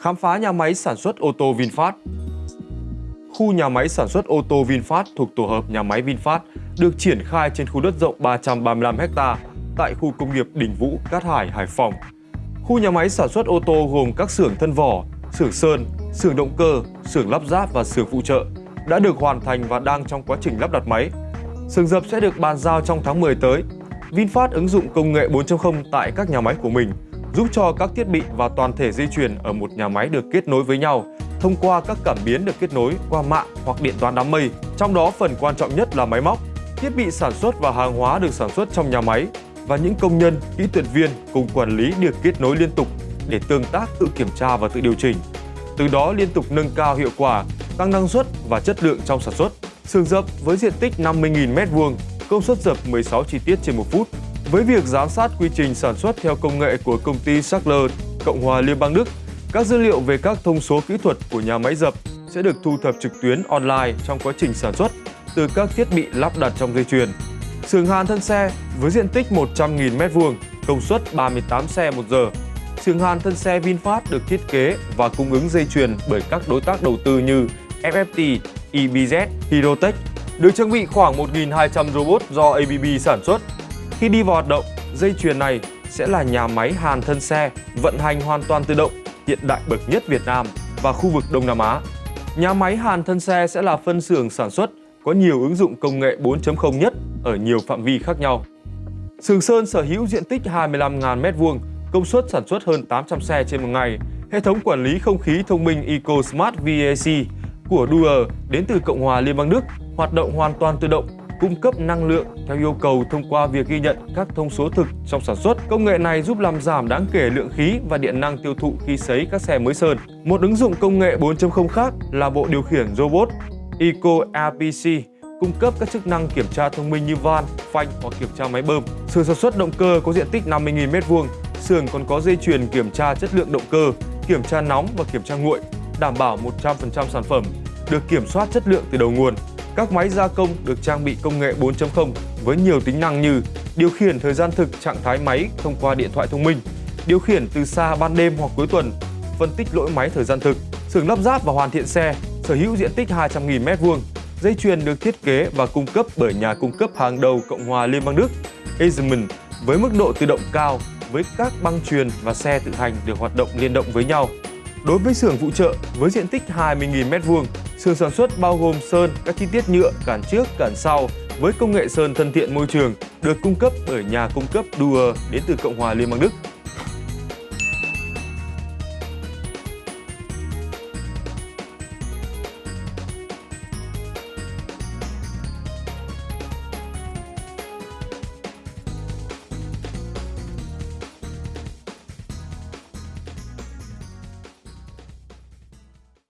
Khám phá nhà máy sản xuất ô tô VinFast Khu nhà máy sản xuất ô tô VinFast thuộc tổ hợp nhà máy VinFast được triển khai trên khu đất rộng 335 ha tại khu công nghiệp Đình Vũ, Cát Hải, Hải Phòng. Khu nhà máy sản xuất ô tô gồm các xưởng thân vỏ, xưởng sơn, xưởng động cơ, xưởng lắp ráp và xưởng phụ trợ đã được hoàn thành và đang trong quá trình lắp đặt máy. Xưởng dập sẽ được bàn giao trong tháng 10 tới. VinFast ứng dụng công nghệ 4.0 tại các nhà máy của mình, giúp cho các thiết bị và toàn thể dây chuyền ở một nhà máy được kết nối với nhau thông qua các cảm biến được kết nối qua mạng hoặc điện toán đám mây. Trong đó phần quan trọng nhất là máy móc, thiết bị sản xuất và hàng hóa được sản xuất trong nhà máy và những công nhân, kỹ thuật viên cùng quản lý được kết nối liên tục để tương tác tự kiểm tra và tự điều chỉnh. Từ đó liên tục nâng cao hiệu quả, tăng năng suất và chất lượng trong sản xuất. Sườn dập với diện tích 50.000 m2, công suất dập 16 chi tiết trên một phút. Với việc giám sát quy trình sản xuất theo công nghệ của công ty Sackler, Cộng hòa Liên bang Đức, các dữ liệu về các thông số kỹ thuật của nhà máy dập sẽ được thu thập trực tuyến online trong quá trình sản xuất từ các thiết bị lắp đặt trong dây chuyền. Sườn hàn thân xe với diện tích 100.000 m2, công suất 38 xe một giờ. Sườn hàn thân xe VinFast được thiết kế và cung ứng dây chuyền bởi các đối tác đầu tư như FFT, EBZ, Hirotech, được trang bị khoảng 1.200 robot do ABB sản xuất. Khi đi vào hoạt động, dây chuyền này sẽ là nhà máy hàn thân xe vận hành hoàn toàn tự động, hiện đại bậc nhất Việt Nam và khu vực Đông Nam Á. Nhà máy hàn thân xe sẽ là phân xưởng sản xuất có nhiều ứng dụng công nghệ 4.0 nhất ở nhiều phạm vi khác nhau. Sườn Sơn sở hữu diện tích 25.000 m2, công suất sản xuất hơn 800 xe trên một ngày. Hệ thống quản lý không khí thông minh EcoSmart VAC của Duer đến từ Cộng hòa Liên bang Đức hoạt động hoàn toàn tự động, cung cấp năng lượng theo yêu cầu thông qua việc ghi nhận các thông số thực trong sản xuất. Công nghệ này giúp làm giảm đáng kể lượng khí và điện năng tiêu thụ khi sấy các xe mới sơn. Một ứng dụng công nghệ 4.0 khác là bộ điều khiển robot Eco RPC cung cấp các chức năng kiểm tra thông minh như van, phanh hoặc kiểm tra máy bơm. xưởng sản xuất động cơ có diện tích 50.000 m2, xưởng còn có dây chuyền kiểm tra chất lượng động cơ, kiểm tra nóng và kiểm tra nguội, đảm bảo 100% sản phẩm được kiểm soát chất lượng từ đầu nguồn. Các máy gia công được trang bị công nghệ 4.0 với nhiều tính năng như điều khiển thời gian thực trạng thái máy thông qua điện thoại thông minh, điều khiển từ xa ban đêm hoặc cuối tuần, phân tích lỗi máy thời gian thực, xưởng lắp ráp và hoàn thiện xe, sở hữu diện tích 200.000 m2, Dây chuyền được thiết kế và cung cấp bởi nhà cung cấp hàng đầu Cộng hòa Liên bang Đức, Eisenman, với mức độ tự động cao với các băng truyền và xe tự hành được hoạt động liên động với nhau. Đối với xưởng phụ trợ với diện tích 20.000 m2, xưởng sản xuất bao gồm sơn các chi tiết nhựa cản trước, cản sau với công nghệ sơn thân thiện môi trường được cung cấp bởi nhà cung cấp Duer đến từ Cộng hòa Liên bang Đức.